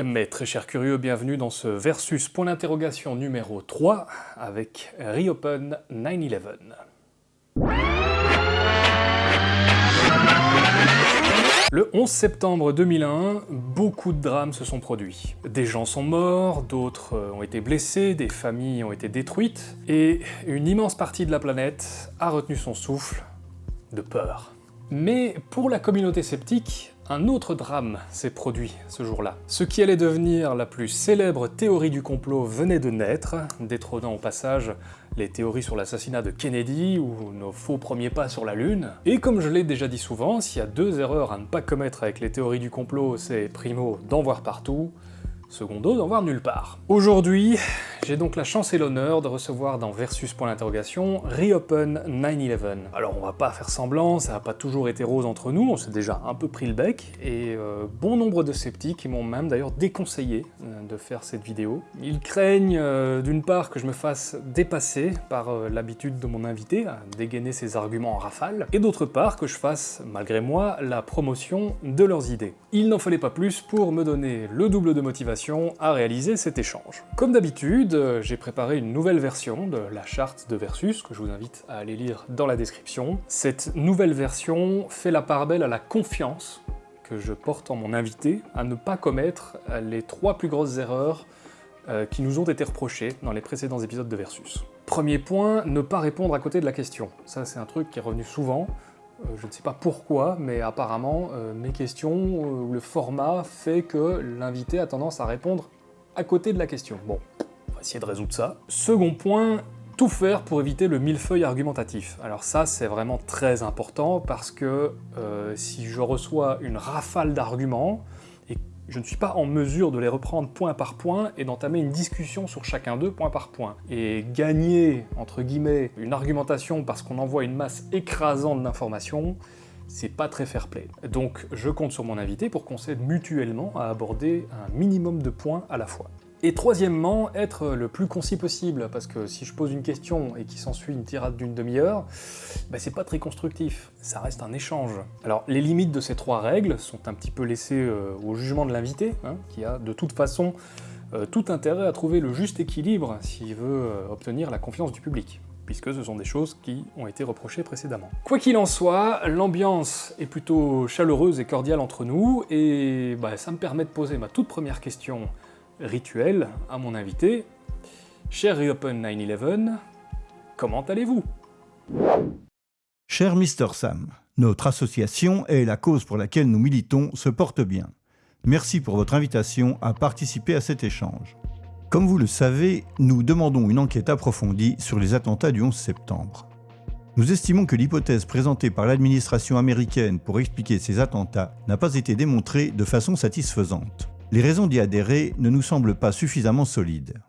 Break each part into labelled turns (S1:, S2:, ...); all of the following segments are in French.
S1: Mes très chers curieux, bienvenue dans ce versus point d'interrogation numéro 3 avec Reopen 9-11. Le 11 septembre 2001, beaucoup de drames se sont produits. Des gens sont morts, d'autres ont été blessés, des familles ont été détruites, et une immense partie de la planète a retenu son souffle de peur. Mais pour la communauté sceptique, un autre drame s'est produit ce jour-là. Ce qui allait devenir la plus célèbre théorie du complot venait de naître, détrônant au passage les théories sur l'assassinat de Kennedy ou nos faux premiers pas sur la Lune. Et comme je l'ai déjà dit souvent, s'il y a deux erreurs à ne pas commettre avec les théories du complot, c'est primo d'en voir partout, secondo d'en voir nulle part. Aujourd'hui, j'ai donc la chance et l'honneur de recevoir dans Versus pour l'interrogation Reopen 9-11. Alors on va pas faire semblant, ça n'a pas toujours été rose entre nous, on s'est déjà un peu pris le bec, et euh, bon nombre de sceptiques m'ont même d'ailleurs déconseillé euh, de faire cette vidéo. Ils craignent euh, d'une part que je me fasse dépasser par l'habitude de mon invité à dégainer ses arguments en rafale, et d'autre part que je fasse, malgré moi, la promotion de leurs idées. Il n'en fallait pas plus pour me donner le double de motivation à réaliser cet échange. Comme d'habitude, euh, j'ai préparé une nouvelle version de la charte de Versus, que je vous invite à aller lire dans la description. Cette nouvelle version fait la part belle à la confiance que je porte en mon invité, à ne pas commettre les trois plus grosses erreurs euh, qui nous ont été reprochées dans les précédents épisodes de Versus. Premier point, ne pas répondre à côté de la question. Ça, c'est un truc qui est revenu souvent. Euh, je ne sais pas pourquoi, mais apparemment, mes questions, ou le format fait que l'invité a tendance à répondre à côté de la question. Bon, essayer de résoudre ça. Second point, tout faire pour éviter le millefeuille argumentatif. Alors ça, c'est vraiment très important parce que euh, si je reçois une rafale d'arguments, je ne suis pas en mesure de les reprendre point par point et d'entamer une discussion sur chacun d'eux point par point. Et gagner, entre guillemets, une argumentation parce qu'on envoie une masse écrasante d'informations, c'est pas très fair-play. Donc je compte sur mon invité pour qu'on s'aide mutuellement à aborder un minimum de points à la fois. Et troisièmement, être le plus concis possible, parce que si je pose une question et qu'il s'ensuit une tirade d'une demi-heure, bah c'est pas très constructif, ça reste un échange. Alors les limites de ces trois règles sont un petit peu laissées euh, au jugement de l'invité, hein, qui a de toute façon euh, tout intérêt à trouver le juste équilibre s'il veut euh, obtenir la confiance du public puisque ce sont des choses qui ont été reprochées précédemment. Quoi qu'il en soit, l'ambiance est plutôt chaleureuse et cordiale entre nous, et bah, ça me permet de poser ma toute première question rituel à mon invité. Cher Reopen 9-11, comment allez-vous?
S2: Cher Mr Sam, notre association et la cause pour laquelle nous militons se portent bien. Merci pour votre invitation à participer à cet échange. Comme vous le savez, nous demandons une enquête approfondie sur les attentats du 11 septembre. Nous estimons que l'hypothèse présentée par l'administration américaine pour expliquer ces attentats n'a pas été démontrée de façon satisfaisante les raisons d'y adhérer ne nous semblent pas suffisamment solides.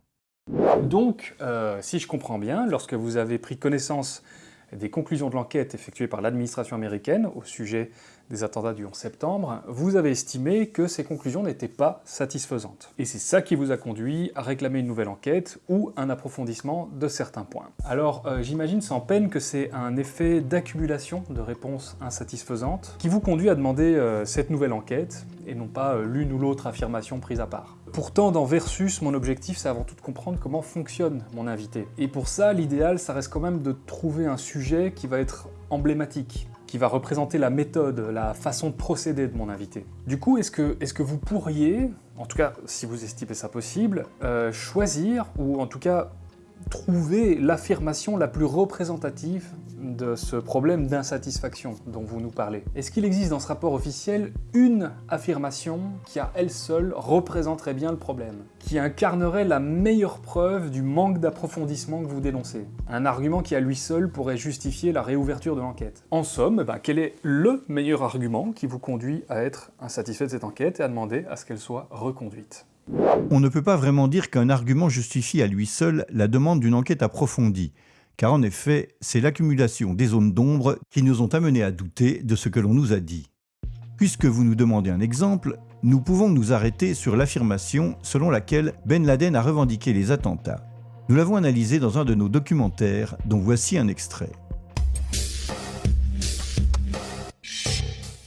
S1: Donc, euh, si je comprends bien, lorsque vous avez pris connaissance des conclusions de l'enquête effectuée par l'administration américaine au sujet des attentats du 11 septembre, vous avez estimé que ces conclusions n'étaient pas satisfaisantes. Et c'est ça qui vous a conduit à réclamer une nouvelle enquête ou un approfondissement de certains points. Alors euh, j'imagine sans peine que c'est un effet d'accumulation de réponses insatisfaisantes qui vous conduit à demander euh, cette nouvelle enquête et non pas euh, l'une ou l'autre affirmation prise à part. Pourtant, dans Versus, mon objectif, c'est avant tout de comprendre comment fonctionne mon invité. Et pour ça, l'idéal, ça reste quand même de trouver un sujet qui va être emblématique, qui va représenter la méthode, la façon de procéder de mon invité. Du coup, est-ce que, vous pourriez, en tout cas si vous estimez ça possible, euh, choisir, ou en tout cas trouver l'affirmation la plus représentative de ce problème d'insatisfaction dont vous nous parlez. Est-ce qu'il existe dans ce rapport officiel une affirmation qui à elle seule représenterait bien le problème Qui incarnerait la meilleure preuve du manque d'approfondissement que vous dénoncez? Un argument qui à lui seul pourrait justifier la réouverture de l'enquête. En somme, ben, quel est LE meilleur argument qui vous conduit à être insatisfait de cette enquête et à demander à ce qu'elle soit reconduite?
S2: On ne peut pas vraiment dire qu'un argument justifie à lui seul la demande d'une enquête approfondie, car en effet, c'est l'accumulation des zones d'ombre qui nous ont amenés à douter de ce que l'on nous a dit. Puisque vous nous demandez un exemple, nous pouvons nous arrêter sur l'affirmation selon laquelle Ben Laden a revendiqué les attentats. Nous l'avons analysé dans un de nos documentaires, dont voici un extrait.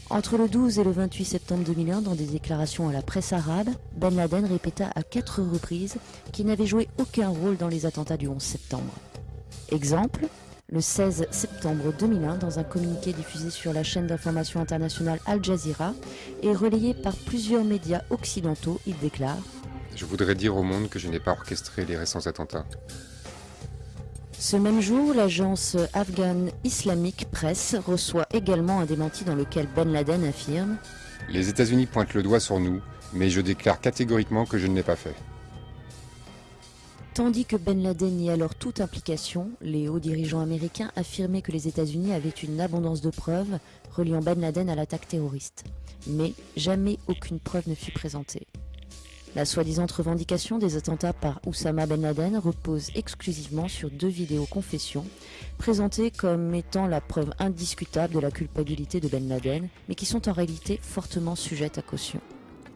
S3: Entre le 12 et le 28 septembre 2001, dans des déclarations à la presse arabe, Ben Laden répéta à quatre reprises qu'il n'avait joué aucun rôle dans les attentats du 11 septembre. Exemple, le 16 septembre 2001, dans un communiqué diffusé sur la chaîne d'information internationale Al Jazeera et relayé par plusieurs médias occidentaux, il déclare
S4: Je voudrais dire au monde que je n'ai pas orchestré les récents attentats.
S3: Ce même jour, l'agence Afghan Islamic Press reçoit également un démenti dans lequel Ben Laden affirme
S4: Les États-Unis pointent le doigt sur nous, mais je déclare catégoriquement que je ne l'ai pas fait.
S3: Tandis que Ben Laden nie alors toute implication, les hauts dirigeants américains affirmaient que les États-Unis avaient une abondance de preuves reliant Ben Laden à l'attaque terroriste. Mais jamais aucune preuve ne fut présentée. La soi-disant revendication des attentats par Oussama Ben Laden repose exclusivement sur deux vidéos confessions, présentées comme étant la preuve indiscutable de la culpabilité de Ben Laden, mais qui sont en réalité fortement sujettes à caution.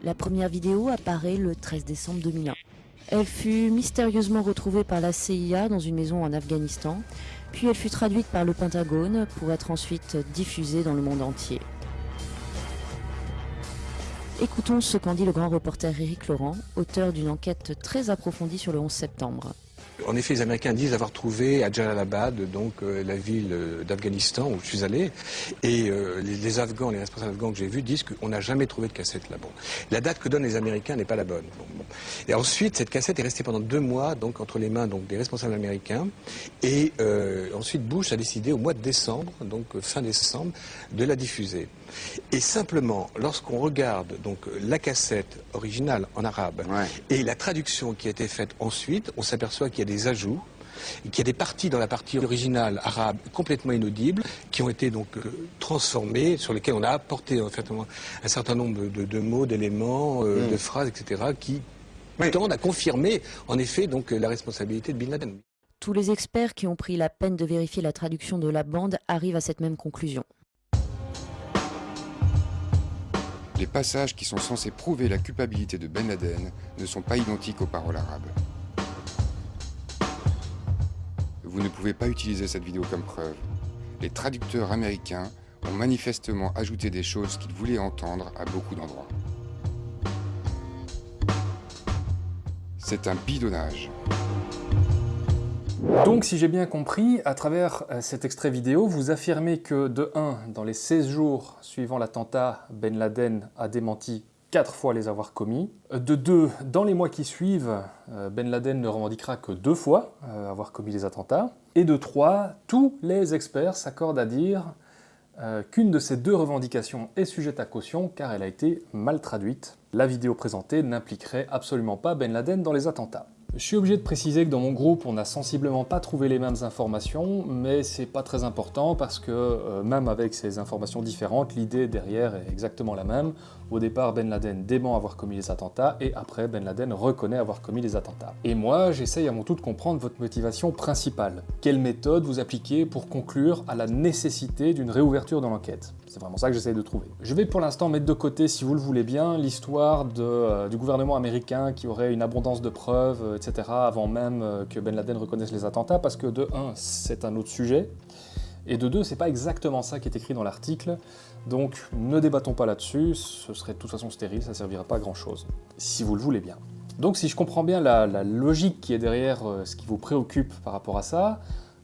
S3: La première vidéo apparaît le 13 décembre 2001. Elle fut mystérieusement retrouvée par la CIA dans une maison en Afghanistan, puis elle fut traduite par le Pentagone pour être ensuite diffusée dans le monde entier. Écoutons ce qu'en dit le grand reporter Éric Laurent, auteur d'une enquête très approfondie sur le 11 septembre.
S5: En effet, les Américains disent avoir trouvé à Jalalabad, donc euh, la ville euh, d'Afghanistan où je suis allé, et euh, les, les, Afghans, les responsables afghans que j'ai vus disent qu'on n'a jamais trouvé de cassette là. Bon, la date que donnent les Américains n'est pas la bonne. Bon, bon. Et ensuite, cette cassette est restée pendant deux mois, donc entre les mains donc des responsables américains, et ensuite Bush a décidé au mois de décembre, donc fin décembre, de la diffuser. Et simplement, lorsqu'on regarde donc la cassette originale en arabe
S4: Ouais.
S5: et la traduction qui a été faite ensuite, on s'aperçoit qu'il y a des ajouts et qu'il y a des parties dans la partie originale arabe complètement inaudibles qui ont été donc euh, transformées, sur lesquelles on a apporté en fait, un certain nombre de, de mots, d'éléments, euh, de phrases, etc., qui tendent à confirmer en effet donc la responsabilité de Bin Laden.
S3: Tous les experts qui ont pris la peine de vérifier la traduction de la bande arrivent à cette même conclusion.
S4: Les passages qui sont censés prouver la culpabilité de Ben Laden ne sont pas identiques aux paroles arabes. Vous ne pouvez pas utiliser cette vidéo comme preuve. Les traducteurs américains ont manifestement ajouté des choses qu'ils voulaient entendre à beaucoup d'endroits. C'est un bidonnage.
S1: Donc, si j'ai bien compris, à travers euh, cet extrait vidéo, vous affirmez que, de 1, dans les 16 jours suivant l'attentat, Ben Laden a démenti 4 fois les avoir commis. De 2, dans les mois qui suivent, euh, Ben Laden ne revendiquera que 2 fois euh, avoir commis les attentats. Et de 3, tous les experts s'accordent à dire euh, qu'une de ces deux revendications est sujette à caution car elle a été mal traduite. La vidéo présentée n'impliquerait absolument pas Ben Laden dans les attentats. Je suis obligé de préciser que dans mon groupe, on n'a sensiblement pas trouvé les mêmes informations, mais c'est pas très important parce que euh, même avec ces informations différentes, l'idée derrière est exactement la même. Au départ, Ben Laden dément avoir commis les attentats et après, Ben Laden reconnaît avoir commis les attentats. Et moi, j'essaye à mon tour de comprendre votre motivation principale. Quelle méthode vous appliquez pour conclure à la nécessité d'une réouverture dans l'enquête? C'est vraiment ça que j'essaye de trouver. Je vais pour l'instant mettre de côté, si vous le voulez bien, l'histoire euh, du gouvernement américain qui aurait une abondance de preuves, euh, etc., avant même euh, que Ben Laden reconnaisse les attentats, parce que de 1, c'est un autre sujet, et de 2, c'est pas exactement ça qui est écrit dans l'article, donc ne débattons pas là-dessus, ce serait de toute façon stérile, ça servira pas à grand chose, si vous le voulez bien. Donc si je comprends bien la, logique qui est derrière ce qui vous préoccupe par rapport à ça,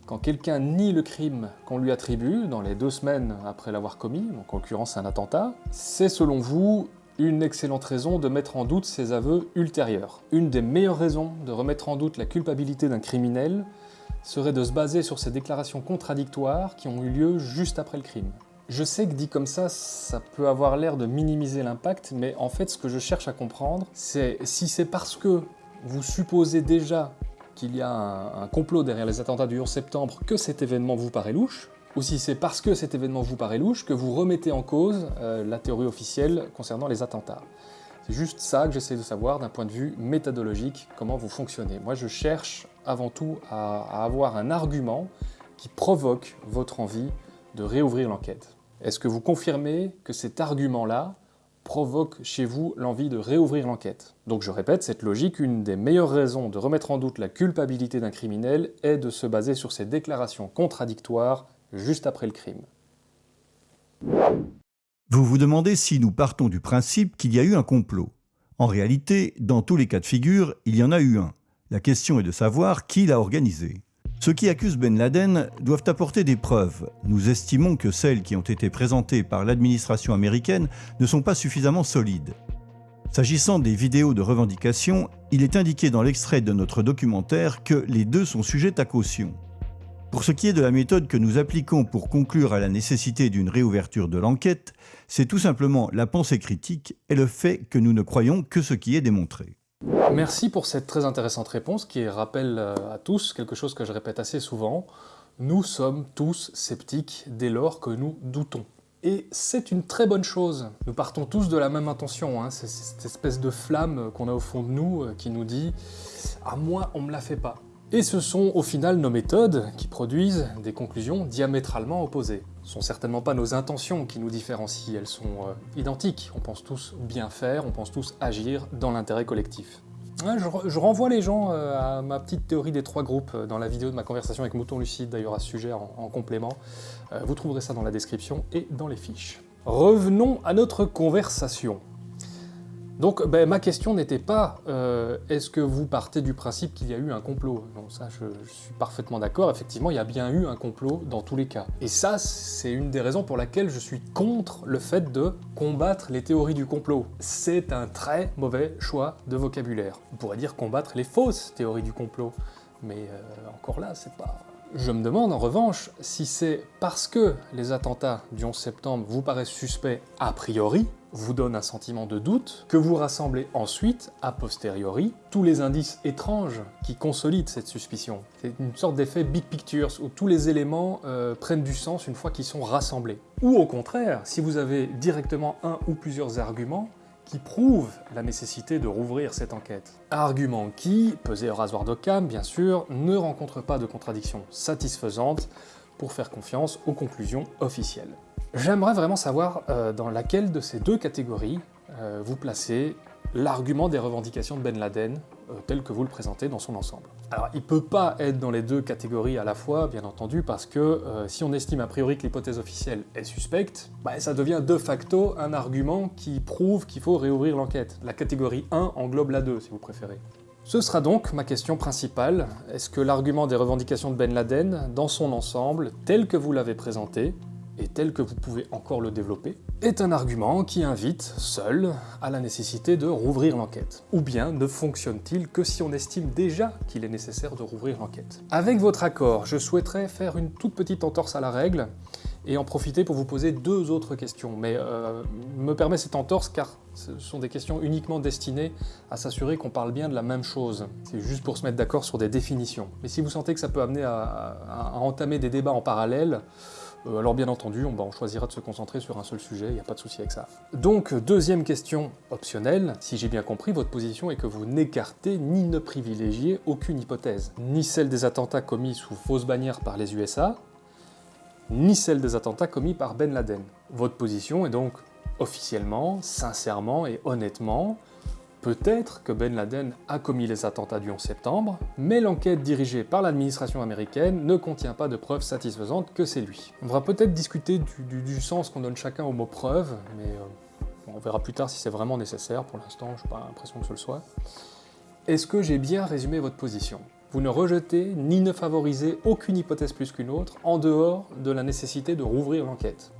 S1: quand quelqu'un nie le crime qu'on lui attribue dans les deux semaines après l'avoir commis, en l'occurrence un attentat, c'est selon vous une excellente raison de mettre en doute ses aveux ultérieurs. Une des meilleures raisons de remettre en doute la culpabilité d'un criminel serait de se baser sur ces déclarations contradictoires qui ont eu lieu juste après le crime. Je sais que dit comme ça, ça peut avoir l'air de minimiser l'impact, mais en fait ce que je cherche à comprendre, c'est si c'est parce que vous supposez déjà qu'il y a un, complot derrière les attentats du 11 septembre que cet événement vous paraît louche, ou si c'est parce que cet événement vous paraît louche que vous remettez en cause euh, la théorie officielle concernant les attentats. C'est juste ça que j'essaie de savoir d'un point de vue méthodologique, comment vous fonctionnez. Moi je cherche avant tout à avoir un argument qui provoque votre envie de réouvrir l'enquête. Est-ce que vous confirmez que cet argument-là provoque chez vous l'envie de réouvrir l'enquête Donc je répète, cette logique, une des meilleures raisons de remettre en doute la culpabilité d'un criminel est de se baser sur ces déclarations contradictoires juste après le crime.
S2: Vous vous demandez si nous partons du principe qu'il y a eu un complot. En réalité, dans tous les cas de figure, il y en a eu un. La question est de savoir qui l'a organisé. Ceux qui accusent Ben Laden doivent apporter des preuves. Nous estimons que celles qui ont été présentées par l'administration américaine ne sont pas suffisamment solides. S'agissant des vidéos de revendication, il est indiqué dans l'extrait de notre documentaire que les deux sont sujets à caution. Pour ce qui est de la méthode que nous appliquons pour conclure à la nécessité d'une réouverture de l'enquête, c'est tout simplement la pensée critique et le fait que nous ne croyons que ce qui est démontré.
S1: Merci pour cette très intéressante réponse qui rappelle euh, à tous quelque chose que je répète assez souvent. Nous sommes tous sceptiques dès lors que nous doutons. Et c'est une très bonne chose. Nous partons tous de la même intention. Hein. C'est cette espèce de flamme qu'on a au fond de nous euh, qui nous dit « à moi, on me la fait pas ». Et ce sont au final nos méthodes qui produisent des conclusions diamétralement opposées. Ce sont certainement pas nos intentions qui nous différencient, elles sont euh, identiques. On pense tous bien faire, on pense tous agir dans l'intérêt collectif. je, renvoie les gens euh, à ma petite théorie des trois groupes euh, dans la vidéo de ma conversation avec Mouton Lucide, d'ailleurs à ce sujet en complément. vous trouverez ça dans la description et dans les fiches. Revenons à notre conversation. Donc ben, ma question n'était pas euh, est-ce que vous partez du principe qu'il y a eu un complot? Non, ça je, suis parfaitement d'accord, effectivement il y a bien eu un complot dans tous les cas. Et ça c'est une des raisons pour laquelle je suis contre le fait de combattre les théories du complot. C'est un très mauvais choix de vocabulaire. On pourrait dire combattre les fausses théories du complot, mais euh, encore là c'est pas... Je me demande en revanche si c'est parce que les attentats du 11 septembre vous paraissent suspects a priori, vous donne un sentiment de doute, que vous rassemblez ensuite, a posteriori, tous les indices étranges qui consolident cette suspicion. C'est une sorte d'effet big pictures, où tous les éléments euh, prennent du sens une fois qu'ils sont rassemblés. Ou au contraire, si vous avez directement un ou plusieurs arguments, qui prouvent la nécessité de rouvrir cette enquête. Argument qui, pesé au rasoir d'Occam bien sûr, ne rencontre pas de contradiction satisfaisante pour faire confiance aux conclusions officielles. J'aimerais vraiment savoir euh, dans laquelle de ces deux catégories euh, vous placez l'argument des revendications de Ben Laden euh, tel que vous le présentez dans son ensemble. Alors il peut pas être dans les deux catégories à la fois, bien entendu, parce que si on estime a priori que l'hypothèse officielle est suspecte, bah, ça devient de facto un argument qui prouve qu'il faut réouvrir l'enquête. La catégorie 1 englobe la 2, si vous préférez. Ce sera donc ma question principale. Est-ce que l'argument des revendications de Ben Laden, dans son ensemble, tel que vous l'avez présenté, et tel que vous pouvez encore le développer, est un argument qui invite, seul, à la nécessité de rouvrir l'enquête. Ou bien ne fonctionne-t-il que si on estime déjà qu'il est nécessaire de rouvrir l'enquête? Avec votre accord, je souhaiterais faire une toute petite entorse à la règle, et en profiter pour vous poser deux autres questions. Mais euh, me permet cette entorse car ce sont des questions uniquement destinées à s'assurer qu'on parle bien de la même chose. C'est juste pour se mettre d'accord sur des définitions. Mais si vous sentez que ça peut amener à entamer des débats en parallèle, euh, alors bien entendu, on, choisira de se concentrer sur un seul sujet, il n'y a pas de souci avec ça. Donc, deuxième question optionnelle, si j'ai bien compris, votre position est que vous n'écartez ni ne privilégiez aucune hypothèse, ni celle des attentats commis sous fausse bannière par les USA, ni celle des attentats commis par Ben Laden. Votre position est donc officiellement, sincèrement et honnêtement Peut-être que Ben Laden a commis les attentats du 11 septembre, mais l'enquête dirigée par l'administration américaine ne contient pas de preuves satisfaisantes que c'est lui. On va peut-être discuter du, sens qu'on donne chacun au mot preuve, mais euh, on verra plus tard si c'est vraiment nécessaire, pour l'instant je n'ai pas l'impression que ce le soit. Est-ce que j'ai bien résumé votre position? Vous ne rejetez ni ne favorisez aucune hypothèse plus qu'une autre, en dehors de la nécessité de rouvrir l'enquête.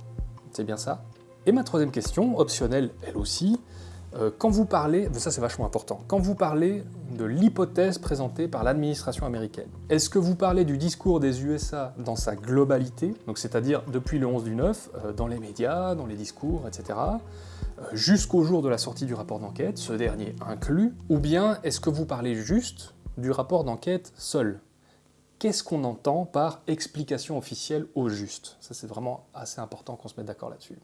S1: C'est bien ça? Et ma troisième question, optionnelle elle aussi, quand vous parlez, ça c'est vachement important, quand vous parlez de l'hypothèse présentée par l'administration américaine, est-ce que vous parlez du discours des USA dans sa globalité, donc c'est-à-dire depuis le 11 du 9, euh, dans les médias, dans les discours, etc., euh, jusqu'au jour de la sortie du rapport d'enquête, ce dernier inclus, ou bien est-ce que vous parlez juste du rapport d'enquête seul? Qu'est-ce qu'on entend par explication officielle au juste? Ça c'est vraiment assez important qu'on se mette d'accord là-dessus.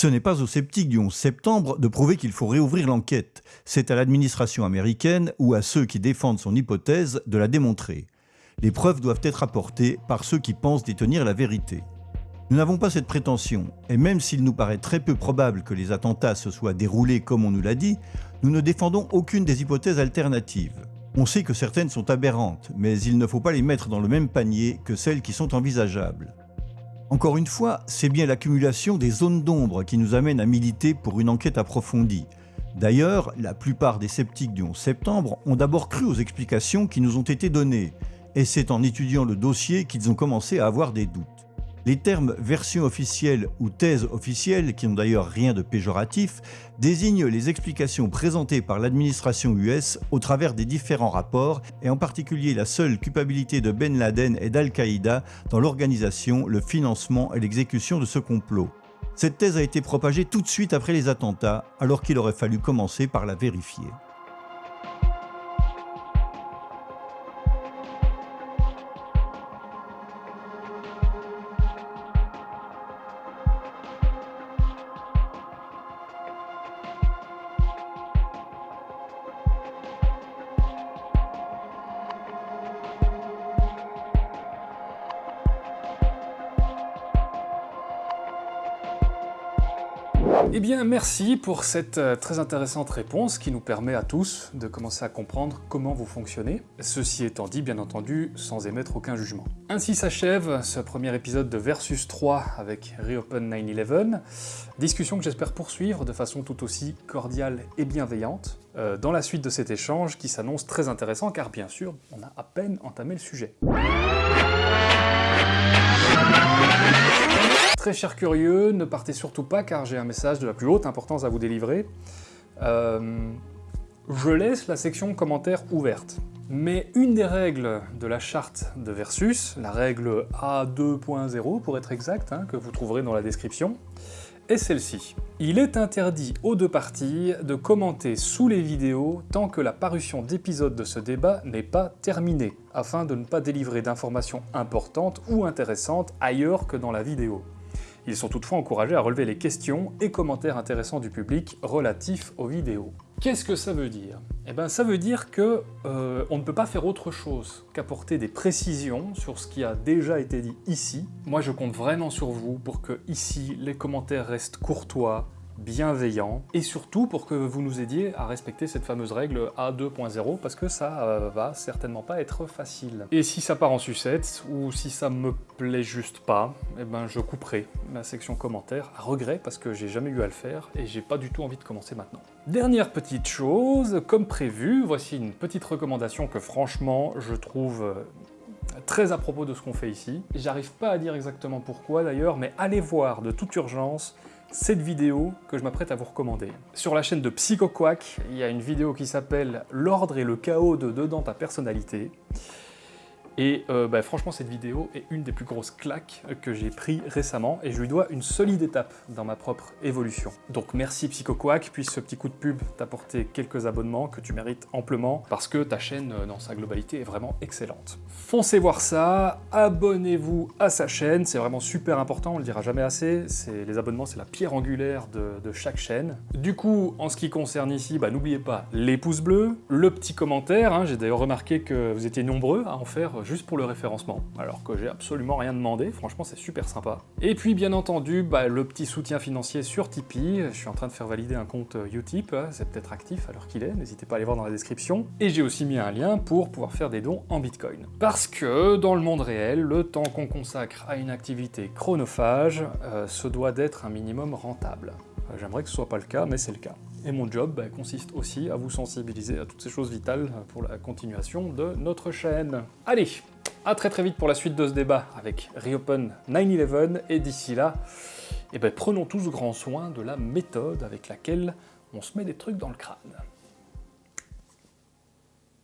S2: Ce n'est pas aux sceptiques du 11 septembre de prouver qu'il faut réouvrir l'enquête, c'est à l'administration américaine ou à ceux qui défendent son hypothèse de la démontrer. Les preuves doivent être apportées par ceux qui pensent détenir la vérité. Nous n'avons pas cette prétention, et même s'il nous paraît très peu probable que les attentats se soient déroulés comme on nous l'a dit, nous ne défendons aucune des hypothèses alternatives. On sait que certaines sont aberrantes, mais il ne faut pas les mettre dans le même panier que celles qui sont envisageables. Encore une fois, c'est bien l'accumulation des zones d'ombre qui nous amène à militer pour une enquête approfondie. D'ailleurs, la plupart des sceptiques du 11 septembre ont d'abord cru aux explications qui nous ont été données, et c'est en étudiant le dossier qu'ils ont commencé à avoir des doutes. Les termes version officielle ou thèse officielle, qui n'ont d'ailleurs rien de péjoratif, désignent les explications présentées par l'administration US au travers des différents rapports, et en particulier la seule culpabilité de Ben Laden et d'Al-Qaïda dans l'organisation, le financement et l'exécution de ce complot. Cette thèse a été propagée tout de suite après les attentats, alors qu'il aurait fallu commencer par la vérifier.
S1: Merci pour cette euh, très intéressante réponse qui nous permet à tous de commencer à comprendre comment vous fonctionnez. Ceci étant dit, bien entendu, sans émettre aucun jugement. Ainsi s'achève ce premier épisode de Versus 3 avec Reopen 9-11, discussion que j'espère poursuivre de façon tout aussi cordiale et bienveillante euh, dans la suite de cet échange qui s'annonce très intéressant car bien sûr, on a à peine entamé le sujet. Très cher curieux, ne partez surtout pas car j'ai un message de la plus haute importance à vous délivrer. Euh, je laisse la section commentaires ouverte. Mais une des règles de la charte de Versus, la règle A2.0 pour être exact, hein, que vous trouverez dans la description, est celle-ci. Il est interdit aux deux parties de commenter sous les vidéos tant que la parution d'épisodes de ce débat n'est pas terminée, afin de ne pas délivrer d'informations importantes ou intéressantes ailleurs que dans la vidéo. Ils sont toutefois encouragés à relever les questions et commentaires intéressants du public relatifs aux vidéos. Qu'est-ce que ça veut dire? Eh bien ça veut dire que euh, on ne peut pas faire autre chose qu'apporter des précisions sur ce qui a déjà été dit ici. Moi je compte vraiment sur vous pour que ici les commentaires restent courtois, bienveillant, et surtout pour que vous nous aidiez à respecter cette fameuse règle A2.0, parce que ça euh, va certainement pas être facile. Et si ça part en sucette, ou si ça me plaît juste pas, eh ben je couperai ma section commentaires, à regret, parce que j'ai jamais eu à le faire, et j'ai pas du tout envie de commencer maintenant. Dernière petite chose, comme prévu, voici une petite recommandation que franchement, je trouve euh, très à propos de ce qu'on fait ici. J'arrive pas à dire exactement pourquoi d'ailleurs, mais allez voir de toute urgence cette vidéo que je m'apprête à vous recommander. Sur la chaîne de PsychoQuack, il y a une vidéo qui s'appelle « L'ordre et le chaos de dedans ta personnalité ». Et euh, bah, franchement, cette vidéo est une des plus grosses claques que j'ai pris récemment et je lui dois une solide étape dans ma propre évolution. Donc merci PsychoQuack, puisse ce petit coup de pub t'apporter quelques abonnements que tu mérites amplement parce que ta chaîne euh, dans sa globalité est vraiment excellente. Foncez voir ça, abonnez-vous à sa chaîne, c'est vraiment super important, on le dira jamais assez, les abonnements c'est la pierre angulaire de, chaque chaîne. Du coup, en ce qui concerne ici, bah, n'oubliez pas les pouces bleus, le petit commentaire, hein. j'ai d'ailleurs remarqué que vous étiez nombreux à en faire juste pour le référencement, alors que j'ai absolument rien demandé, franchement c'est super sympa. Et puis bien entendu, bah, le petit soutien financier sur Tipeee, je suis en train de faire valider un compte euh, Utip, hein, c'est peut-être actif l'heure qu'il est, n'hésitez pas à aller voir dans la description. Et j'ai aussi mis un lien pour pouvoir faire des dons en Bitcoin. Parce que dans le monde réel, le temps qu'on consacre à une activité chronophage euh, se doit d'être un minimum rentable. Euh, j'aimerais que ce soit pas le cas, mais c'est le cas. Et mon job bah, consiste aussi à vous sensibiliser à toutes ces choses vitales pour la continuation de notre chaîne. Allez, à très très vite pour la suite de ce débat avec Reopen 9-11, et d'ici là, eh ben, prenons tous grand soin de la méthode avec laquelle on se met des trucs dans le crâne.